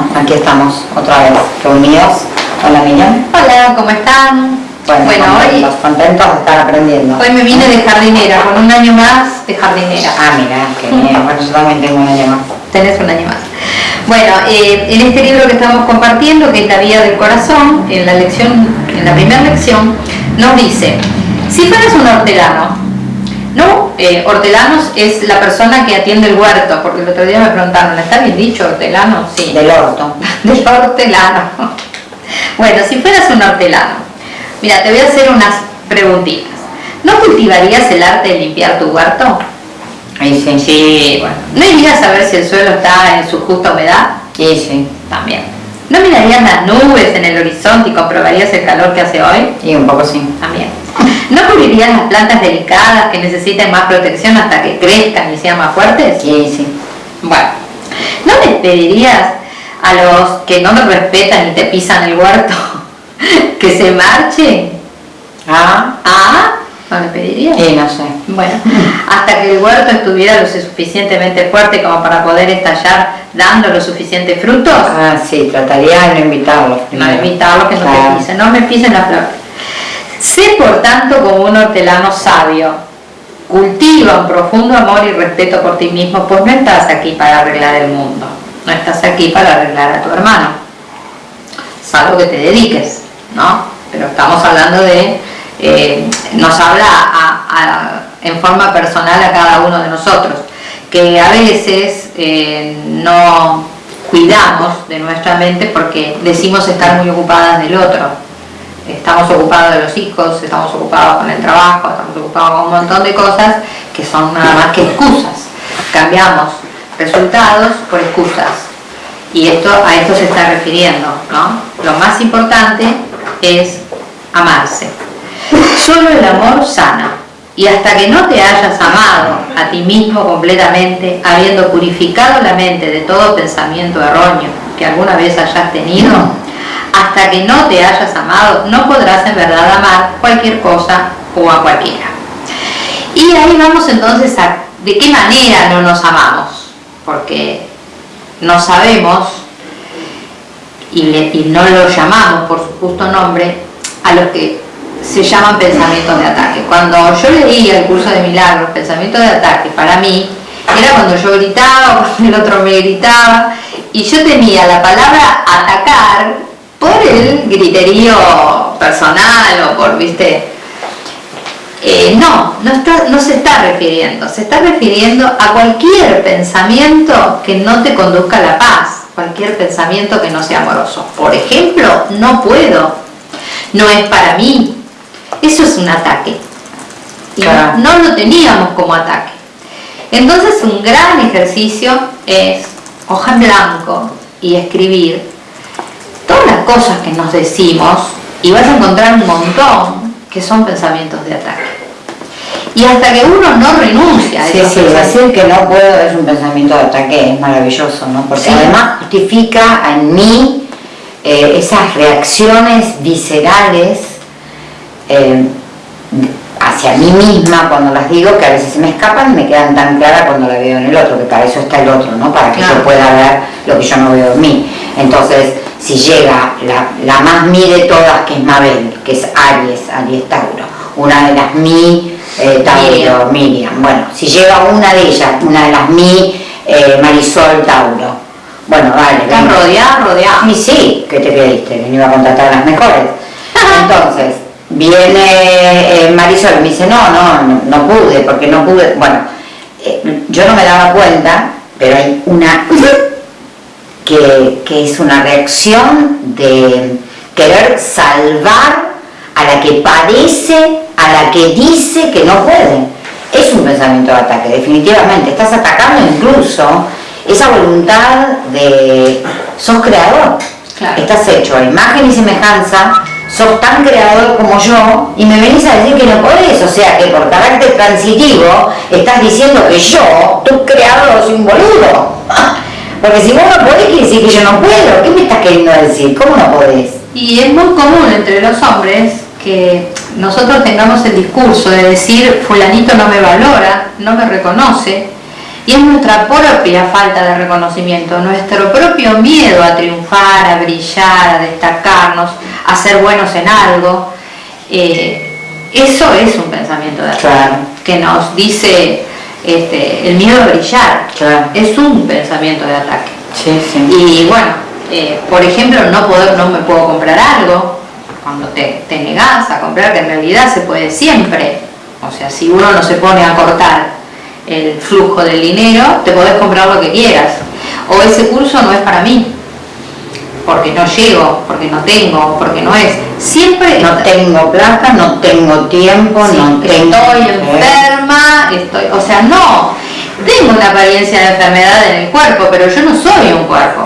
Bueno, aquí estamos otra vez reunidos. Hola Miriam. Hola, ¿cómo están? Bueno, hoy, contentos de estar aprendiendo. hoy me vine de jardinera, con un año más de jardinera. Ah, mira, qué bien. Bueno, yo también tengo un año más. Tenés un año más. Bueno, eh, en este libro que estamos compartiendo, que es La Vía del Corazón, en la lección, en la primera lección, nos dice, si fueras un hortelano, ¿no? Eh, hortelanos es la persona que atiende el huerto, porque el otro día me preguntaron, ¿está bien dicho hortelano? Sí. Del orto. Del hortelano. Bueno, si fueras un hortelano, mira, te voy a hacer unas preguntitas. ¿No cultivarías el arte de limpiar tu huerto? Ahí sí. Sí, bueno. ¿No irías a ver si el suelo está en su justa humedad? Sí, sí. También. ¿No mirarías las nubes en el horizonte y comprobarías el calor que hace hoy? Y un poco sí. También. ¿No cubrirías las plantas delicadas que necesiten más protección hasta que crezcan y sean más fuertes? Sí, sí. Bueno, ¿no les pedirías a los que no te respetan y te pisan el huerto que se marchen? Ah, ¿Ah? ¿No le pedirías? y no sé. Bueno, hasta que el huerto estuviera lo suficientemente fuerte como para poder estallar dando los suficientes frutos. Ah, sí, trataría de no invitarlos. No invitarlos que no Claro. te pisen, no me pisen la flor. Sé por tanto como un hortelano sabio. Cultiva un profundo amor y respeto por ti mismo, pues no estás aquí para arreglar el mundo. No estás aquí para arreglar a tu hermano. Salvo que te dediques, ¿no? Pero estamos hablando de, eh, nos habla en forma personal a cada uno de nosotros, que a veces eh, no cuidamos de nuestra mente porque decimos estar muy ocupadas del otro. Estamos ocupados de los hijos, estamos ocupados con el trabajo, estamos ocupados con un montón de cosas que son nada más que excusas. Cambiamos resultados por excusas. Y esto a esto se está refiriendo, ¿no? Lo más importante es amarse. Solo el amor sana. Y hasta que no te hayas amado a ti mismo completamente, habiendo purificado la mente de todo pensamiento erróneo que alguna vez hayas tenido, hasta que no te hayas amado, no podrás en verdad amar cualquier cosa o a cualquiera. Y ahí vamos entonces a de qué manera no nos amamos, porque no sabemos y, no lo llamamos por su justo nombre a los que se llaman pensamientos de ataque. Cuando yo leía el curso de milagros, pensamientos de ataque, para mí era cuando yo gritaba, cuando el otro me gritaba, y yo tenía la palabra atacar por el griterío personal o por, viste, eh, no, no, está- no se está refiriendo, se está refiriendo a cualquier pensamiento que no te conduzca a la paz, cualquier pensamiento que no sea amoroso. Por ejemplo, no puedo, no es para mí, eso es un ataque. Y no- no lo teníamos como ataque. Entonces un gran ejercicio es hoja en blanco y escribir todas las cosas que nos decimos y vas a encontrar un montón que son pensamientos de ataque. Y hasta que uno no renuncia a Sí, sí, decir que no puedo es un pensamiento de ataque, es maravilloso, ¿no? Porque Sí. además justifica en mí eh, esas reacciones viscerales eh, hacia mí misma cuando las digo, que a veces se me escapan y me quedan tan claras cuando la veo en el otro, que para eso está el otro, ¿no? Para que Claro. yo pueda ver lo que yo no veo en mí. Entonces, si llega la, la más mi de todas, que es Mabel, que es Aries, Aries Tauro, una de las mi eh, Tauro, Miriam. Bueno, si llega una de ellas, una de las mi eh, Marisol Tauro. Bueno, dale, estás venga. rodeada, rodeada. Y sí, ¿qué te no iba a contratar a las mejores. Entonces, viene eh, Marisol y me dice, no, no, no, no pude, porque no pude. Bueno, eh, yo no me daba cuenta, pero hay una que, que es una reacción de querer salvar a la que padece, a la que dice que no puede. Es un pensamiento de ataque, definitivamente. Estás atacando incluso esa voluntad de... sos creador. Claro. Estás hecho a imagen y semejanza, sos tan creador como yo y me venís a decir que no podés, o sea que por carácter transitivo estás diciendo que yo, tu creador, soy un boludo. Porque si vos no podés, quiere decir que yo no puedo. ¿Qué me estás queriendo decir? ¿Cómo no podés? Y es muy común entre los hombres que nosotros tengamos el discurso de decir fulanito no me valora, no me reconoce, Y es nuestra propia falta de reconocimiento, nuestro propio miedo a triunfar, a brillar, a destacarnos, a ser buenos en algo. Eh, eso es un pensamiento de que nos dice este, el miedo a brillar. Es un pensamiento de ataque. Y bueno, eh, por ejemplo, no, poder, no me puedo comprar algo, cuando te, te negás a comprar, que en realidad se puede siempre. O sea, si uno no se pone a cortar el flujo del dinero, te podés comprar lo que quieras. O ese curso no es para mí, porque no llego, porque no tengo, porque no es. Siempre no tengo plata, no tengo tiempo, no tengo... Estoy enferma, estoy, o sea, no. Tengo una apariencia de enfermedad en el cuerpo, pero yo no soy un cuerpo.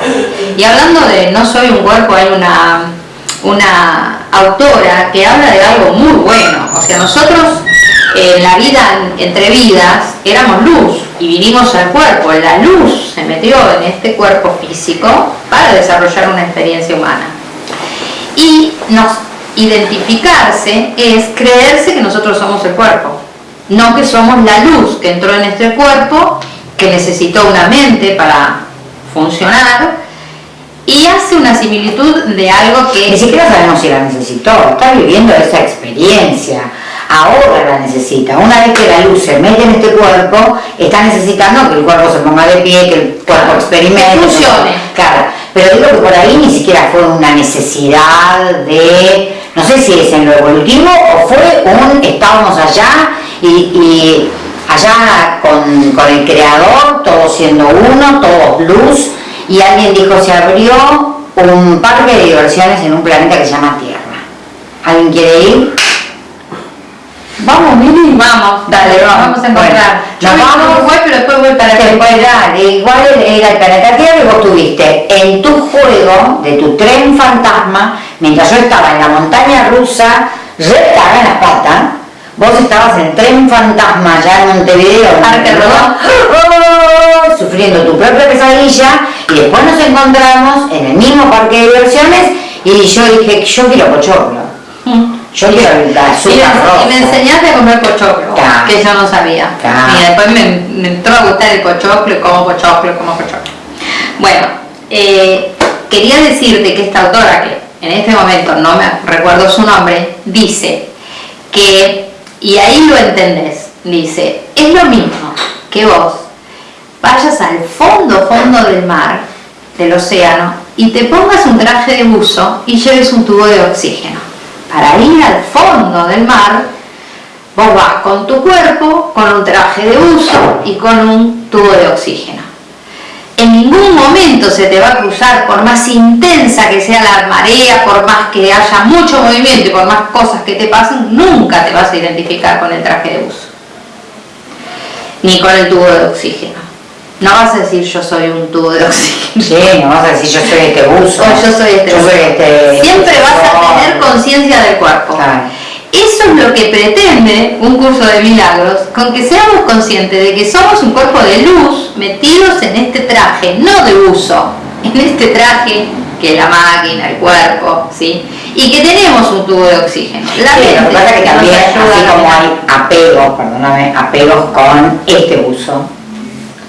Y hablando de no soy un cuerpo, hay una, una autora que habla de algo muy bueno. O sea, nosotros en la vida entre vidas éramos luz y vinimos al cuerpo. La luz se metió en este cuerpo físico para desarrollar una experiencia humana. Y nos identificarse es creerse que nosotros somos el cuerpo, no que somos la luz que entró en este cuerpo, que necesitó una mente para funcionar y hace una similitud de algo que... Ni siquiera sabemos si la necesitó, está viviendo esa experiencia ahora la necesita. Una vez que la luz se mete en este cuerpo, está necesitando que el cuerpo se ponga de pie, que el cuerpo experimente. funcione. Claro, pero digo que por ahí ni siquiera fue una necesidad de, no sé si es en lo evolutivo o fue un estábamos allá y, allá con, con el creador, todos siendo uno, todos luz, y alguien dijo se abrió un parque de diversiones en un planeta que se llama Tierra. ¿Alguien quiere ir? Vamos, Mili. Vamos, dale, vamos, a encontrar. Yo nos vamos, Uruguay, pero después voy para Después dale, igual era el planeta Tierra y vos tuviste en tu juego de tu tren fantasma, mientras yo estaba en la montaña rusa, retada en la pata, vos estabas en tren fantasma ya en Montevideo, ¡Oh! sufriendo tu propia pesadilla, y después nos encontramos en el mismo parque de diversiones y yo dije, yo quiero pochoclo. Mm. Yo quiero el azúcar y, me enseñaste a comer pochoclo, que yo no sabía. Y después me, entró a gustar el pochoclo, como pochoclo, como pochoclo. Bueno, eh, quería decirte que esta autora, que en este momento no me recuerdo su nombre, dice que, y ahí lo entendés, dice, es lo mismo que vos vayas al fondo, fondo del mar, del océano, y te pongas un traje de buzo y lleves un tubo de oxígeno para ir al fondo del mar, vos vas con tu cuerpo, con un traje de uso y con un tubo de oxígeno. En ningún momento se te va a cruzar, por más intensa que sea la marea, por más que haya mucho movimiento y por más cosas que te pasen, nunca te vas a identificar con el traje de uso, ni con el tubo de oxígeno. No vas a decir yo soy un tubo de oxígeno. Sí, no vas a decir yo soy este buzo. O yo soy este buzo. Este Siempre vas a tener conciencia del cuerpo. Eso es lo que pretende un curso de milagros, con que seamos conscientes de que somos un cuerpo de luz metidos en este traje, no de uso, en este traje que es la máquina, el cuerpo, ¿sí? Y que tenemos un tubo de oxígeno. La sí, lo que pasa es que también, así como hay apegos, perdóname, apegos con este uso,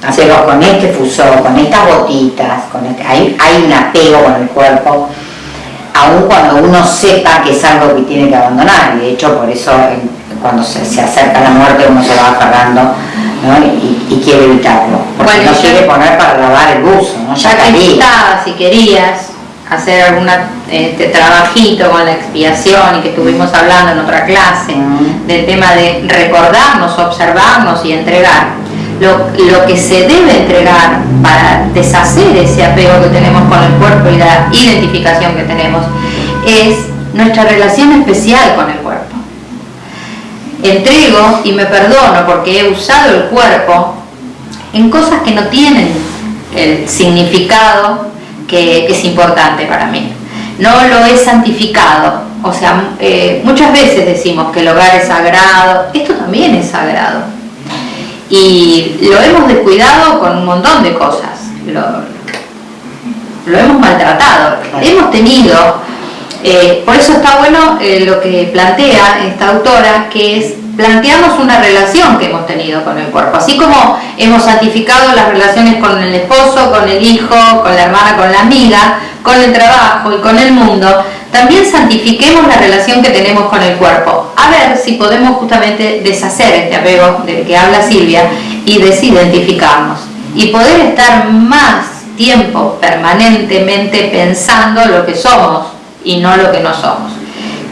hacerlo con este fusor, con estas botitas, con este, hay, hay un apego con el cuerpo, aun cuando uno sepa que es algo que tiene que abandonar, y de hecho por eso cuando se, acerca la muerte uno se va aferrando y, quiere evitarlo, porque no quiere poner para lavar el buzo, ¿no? ya te si querías hacer algún este, trabajito con la expiación y que estuvimos hablando en otra clase del tema de recordarnos, observarnos y entregar lo, que se debe entregar para deshacer ese apego que tenemos con el cuerpo y la identificación que tenemos es nuestra relación especial con el cuerpo. Entrego y me perdono porque he usado el cuerpo en cosas que no tienen el significado que, es importante para mí. No lo he santificado, o sea, eh, muchas veces decimos que el hogar es sagrado, esto también es sagrado y lo hemos descuidado con un montón de cosas, lo, hemos maltratado, hemos tenido, eh, por eso está bueno eh, lo que plantea esta autora, que es planteamos una relación que hemos tenido con el cuerpo. Así como hemos santificado las relaciones con el esposo, con el hijo, con la hermana, con la amiga, con el trabajo y con el mundo, también santifiquemos la relación que tenemos con el cuerpo. A ver si podemos justamente deshacer este apego del que habla Silvia y desidentificarnos. Y poder estar más tiempo permanentemente pensando lo que somos y no lo que no somos.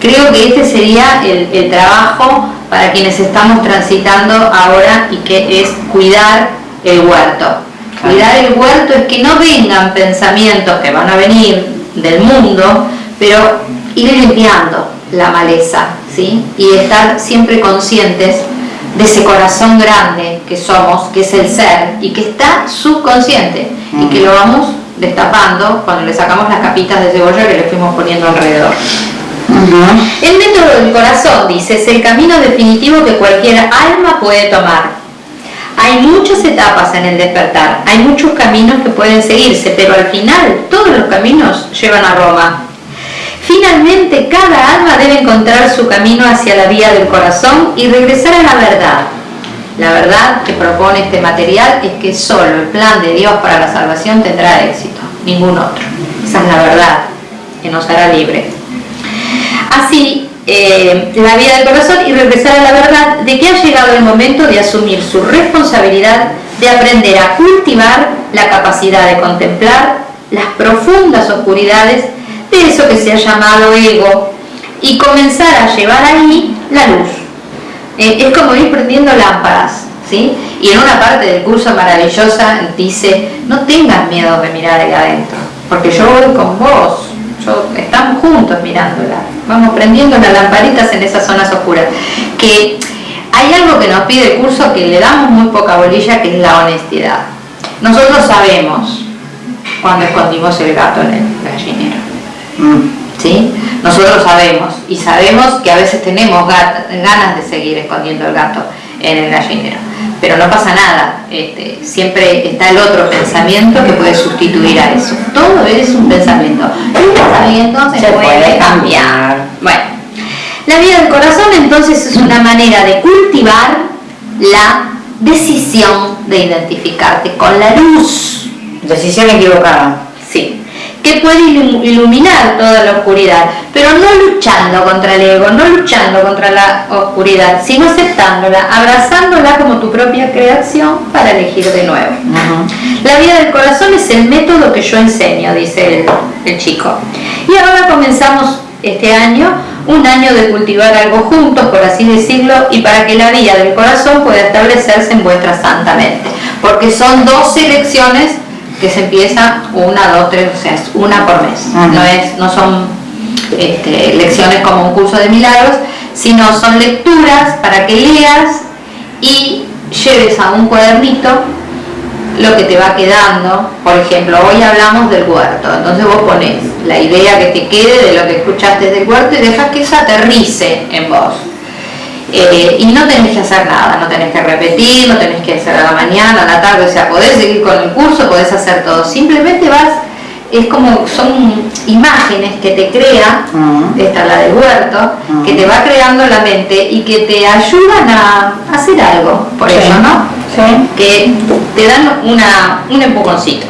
Creo que este sería el, el trabajo para quienes estamos transitando ahora y que es cuidar el huerto. Cuidar el huerto es que no vengan pensamientos que van a venir del mundo, pero ir limpiando la maleza, ¿sí? Y estar siempre conscientes de ese corazón grande que somos, que es el ser, y que está subconsciente, y que lo vamos destapando cuando le sacamos las capitas de cebolla que le fuimos poniendo alrededor. El método del corazón, dice, es el camino definitivo que cualquier alma puede tomar. Hay muchas etapas en el despertar, hay muchos caminos que pueden seguirse, pero al final todos los caminos llevan a Roma. Finalmente, cada alma debe encontrar su camino hacia la vía del corazón y regresar a la verdad. La verdad que propone este material es que solo el plan de Dios para la salvación tendrá éxito, ningún otro. Esa es la verdad que nos hará libre así eh, la vida del corazón y regresar a la verdad de que ha llegado el momento de asumir su responsabilidad de aprender a cultivar la capacidad de contemplar las profundas oscuridades de eso que se ha llamado ego y comenzar a llevar ahí la luz. Eh, es como ir prendiendo lámparas, ¿sí? Y en una parte del curso maravillosa dice, no tengas miedo de mirar ahí adentro, porque yo voy con vos, estamos juntos mirándola, vamos prendiendo las lamparitas en esas zonas oscuras. Que hay algo que nos pide el curso que le damos muy poca bolilla, que es la honestidad. Nosotros sabemos cuando escondimos el gato en el gallinero. ¿Sí? Nosotros sabemos, y sabemos que a veces tenemos ganas de seguir escondiendo el gato en el gallinero pero no pasa nada, este, siempre está el otro pensamiento que puede sustituir a eso. Todo es un pensamiento. El pensamiento se, puede, cambiar. Bueno, la vida del corazón entonces es una manera de cultivar la decisión de identificarte con la luz. Decisión equivocada. Que puede iluminar toda la oscuridad, pero no luchando contra el ego, no luchando contra la oscuridad, sino aceptándola, abrazándola como tu propia creación para elegir de nuevo. La vida del corazón es el método que yo enseño, dice el, el chico. Y ahora comenzamos este año, un año de cultivar algo juntos, por así decirlo, y para que la vida del corazón pueda establecerse en vuestra santa mente. Porque son dos elecciones que se empieza una, dos, tres, o sea, es una por mes. no, es, no son este, lecciones como un curso de milagros, sino son lecturas para que leas y lleves a un cuadernito lo que te va quedando. Por ejemplo, hoy hablamos del huerto, entonces vos pones la idea que te quede de lo que escuchaste del huerto y dejas que eso aterrice en vos. Eh, y no tenés que hacer nada, no tenés que repetir, no tenés que hacer a la mañana, a la tarde, o sea, podés seguir con el curso, podés hacer todo, simplemente vas, es como, son imágenes que te crea, esta es la del huerto, que te va creando la mente y que te ayudan a hacer algo, por eso, ¿no? Que te dan una, un empujoncito.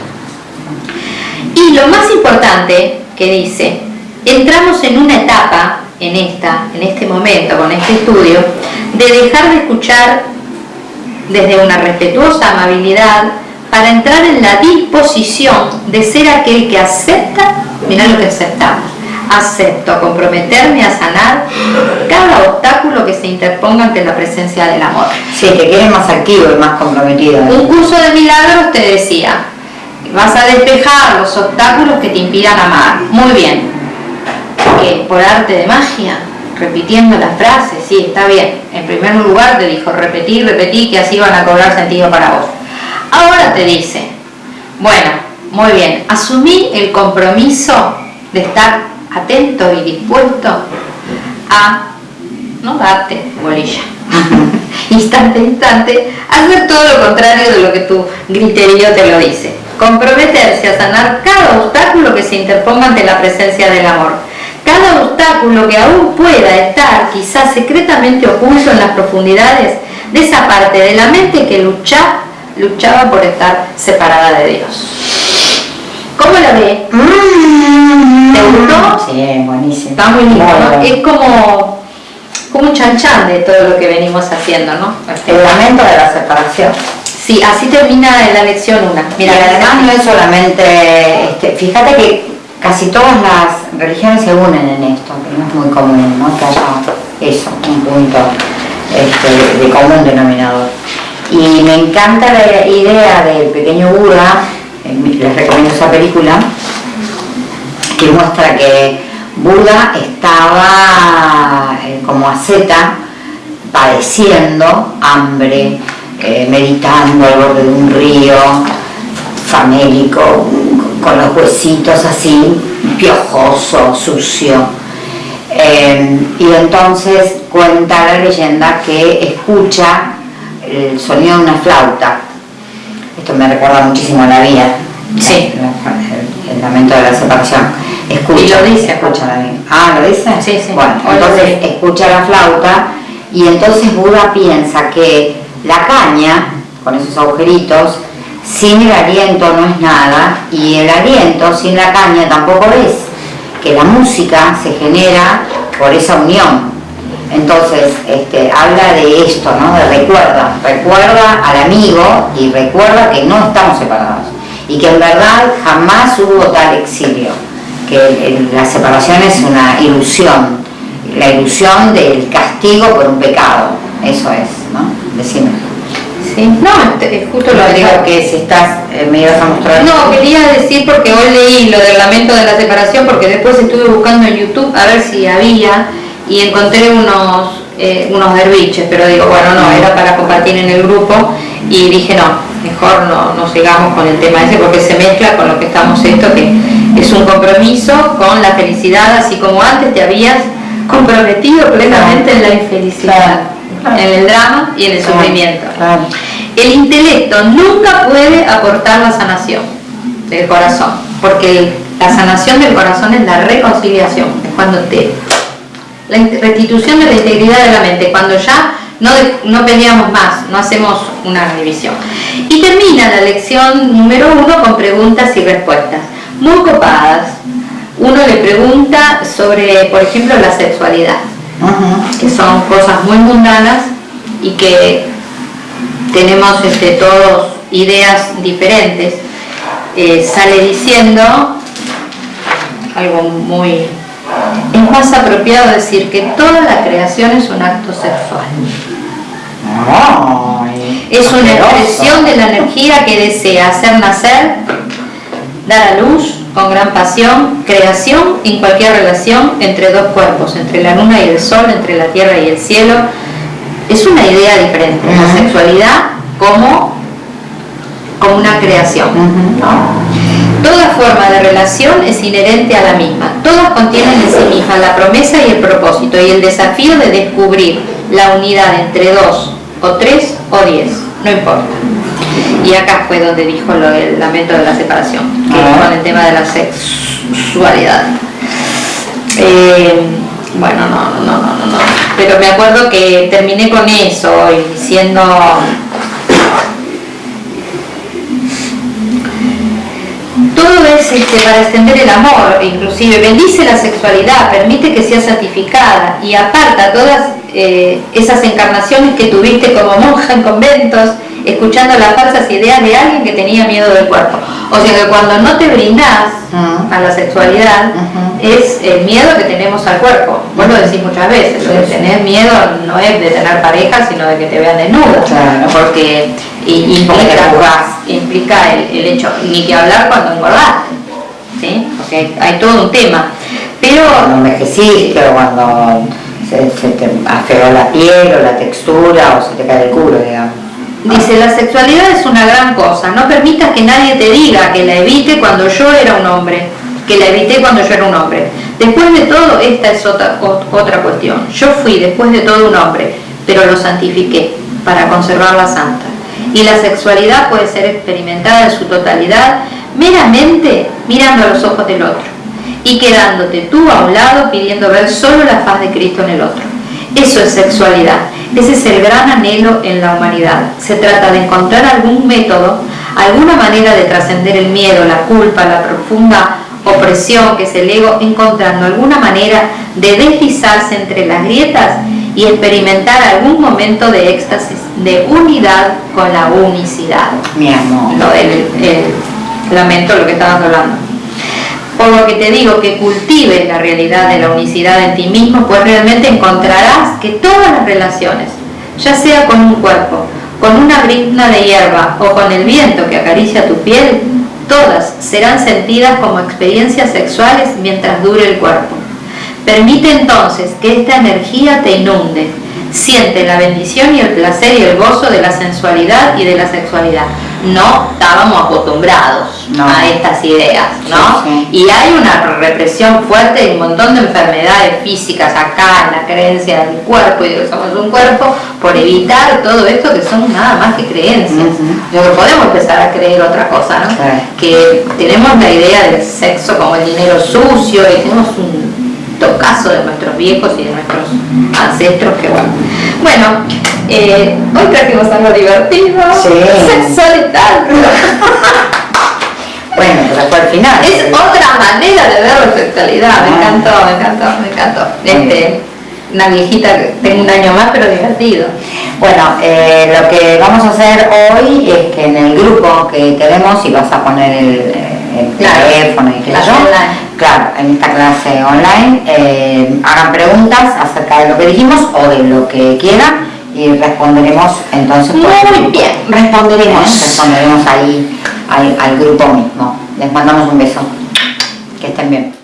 Y lo más importante que dice, entramos en una etapa en, esta, en este momento, con este estudio, de dejar de escuchar desde una respetuosa amabilidad para entrar en la disposición de ser aquel que acepta, mira lo que aceptamos, acepto comprometerme a sanar cada obstáculo que se interponga ante la presencia del amor. Sí, que quede más activo y más comprometido. Un curso de milagros te decía, vas a despejar los obstáculos que te impidan amar. Muy bien, por arte de magia, repitiendo las frases, sí, está bien. En primer lugar te dijo repetir, repetir, que así van a cobrar sentido para vos. Ahora te dice, bueno, muy bien, asumí el compromiso de estar atento y dispuesto a no darte bolilla. instante instante, hacer todo lo contrario de lo que tu griterío te lo dice. Comprometerse a sanar cada obstáculo que se interponga ante la presencia del amor Cada obstáculo que aún pueda estar quizás secretamente oculto en las profundidades de esa parte de la mente que lucha, luchaba por estar separada de Dios. ¿Cómo la ve? ¿Te gustó? Sí, buenísimo. Está muy lindo, ¿no? Es como, como un chanchan de todo lo que venimos haciendo, ¿no? El lamento de la separación. Sí, así termina la lección una. Mira, además no es solamente, este, fíjate que casi todas las religiones se unen en esto, que no es muy común, ¿no? Que haya eso, un punto este, de común denominador. Y me encanta la idea del pequeño Buda, eh, les recomiendo esa película, que muestra que Buda estaba eh, como asceta, padeciendo hambre, eh, meditando al borde de un río, famélico, con los huesitos así, piojoso, sucio. y entonces cuenta la leyenda que escucha el sonido de una flauta. Esto me recuerda muchísimo a la vida. Sí. El, lamento de la separación. Escucha, y lo dice, escucha la vida. Ah, ¿lo dice? Sí, sí. Bueno, entonces escucha la flauta y entonces Buda piensa que la caña, con esos agujeritos, sin el aliento no es nada y el aliento sin la caña tampoco es, que la música se genera por esa unión. Entonces, este, habla de esto, ¿no? De recuerda, recuerda al amigo y recuerda que no estamos separados y que en verdad jamás hubo tal exilio, que la separación es una ilusión, la ilusión del castigo por un pecado, eso es, ¿no? Decime. Sí, no, este, justo lo digo. que si estás, eh, me ibas a mostrar. No, quería decir porque hoy leí lo del lamento de la separación, porque después estuve buscando en YouTube a ver si había y encontré unos, eh, unos derviches, pero digo, bueno, no, era para compartir en el grupo y dije, no, mejor no, no sigamos con el tema ese porque se mezcla con lo que estamos esto, que es un compromiso con la felicidad, así como antes te habías comprometido plenamente en la infelicidad, en el drama y en el sufrimiento. El intelecto nunca puede aportar la sanación del corazón, porque la sanación del corazón es la reconciliación, es cuando te la restitución de la integridad de la mente, cuando ya no, no peleamos más, no hacemos una revisión. Y termina la lección número uno con preguntas y respuestas, muy copadas. Uno le pregunta sobre, por ejemplo, la sexualidad, que son cosas muy mundanas y que tenemos este, todos ideas diferentes. Eh, sale diciendo algo muy es más apropiado decir que toda la creación es un acto sexual. es una expresión de la energía que desea hacer nacer, dar a luz con gran pasión, creación en cualquier relación entre dos cuerpos, entre la luna y el sol, entre la tierra y el cielo. Es una idea diferente, la sexualidad como, como una creación. Toda forma de relación es inherente a la misma. Todas contienen en sí misma la promesa y el propósito y el desafío de descubrir la unidad entre dos o tres o diez, no importa. Y acá fue donde dijo del lamento de la separación, que es con el tema de la sexualidad. Eh, bueno, no, no, no, no, no. Pero me acuerdo que terminé con eso y diciendo todo es este, para extender el amor, inclusive bendice la sexualidad, permite que sea santificada y aparta todas eh, esas encarnaciones que tuviste como monja en conventos, escuchando las falsas ideas de alguien que tenía miedo del cuerpo. O sea que cuando no te brindás a la sexualidad, es el miedo que tenemos al cuerpo. Vos lo decís muchas veces, lo de tener miedo no es de tener pareja, sino de que te vean desnuda. Porque implica, implica el, hecho, ni que hablar cuando engordaste, ¿sí? porque hay todo un tema. Pero cuando envejeciste cuando se, te afeó la piel o la textura o se te cae el culo, digamos. Dice, la sexualidad es una gran cosa, no permitas que nadie te diga que la evite cuando yo era un hombre, que la evité cuando yo era un hombre. Después de todo, esta es otra, otra cuestión. Yo fui después de todo un hombre, pero lo santifiqué para conservarla santa y la sexualidad puede ser experimentada en su totalidad meramente mirando a los ojos del otro. Y quedándote tú a un lado pidiendo ver solo la faz de Cristo en el otro. Eso es sexualidad, ese es el gran anhelo en la humanidad. Se trata de encontrar algún método, alguna manera de trascender el miedo, la culpa, la profunda opresión que es el ego, encontrando alguna manera de deslizarse entre las grietas y experimentar algún momento de éxtasis, de unidad con la unicidad. Mi amor. Lo el, lamento lo que estabas hablando. Por lo que te digo que cultives la realidad de la unicidad en ti mismo, pues realmente encontrarás que todas las relaciones, ya sea con un cuerpo, con una brizna de hierba o con el viento que acaricia tu piel, todas serán sentidas como experiencias sexuales mientras dure el cuerpo. Permite entonces que esta energía te inunde. Siente la bendición y el placer y el gozo de la sensualidad y de la sexualidad. No estábamos acostumbrados a estas ideas, ¿no? Y hay una represión fuerte y un montón de enfermedades físicas acá en la creencia del cuerpo y de que somos un cuerpo por evitar todo esto que son nada más que creencias. Yo podemos empezar a creer otra cosa, ¿no? Que tenemos la idea del sexo como el dinero sucio y tenemos un caso de nuestros viejos y de nuestros ancestros que bueno. Bueno, eh, hoy trajimos algo divertido, sí. sexual y tal. Bueno, pero fue al final. Es otra manera de ver la sexualidad, me ah. encantó, me encantó, me encantó. Este, una viejita que tengo un año más, pero divertido. Bueno, eh, lo que vamos a hacer hoy es que en el grupo que tenemos, y vas a poner el, el teléfono y qué yo, claro, en esta clase online, eh, hagan preguntas acerca de lo que dijimos o de lo que quieran y responderemos entonces muy bien responderemos responderemos ahí al, al grupo mismo. Les mandamos un beso. Que estén bien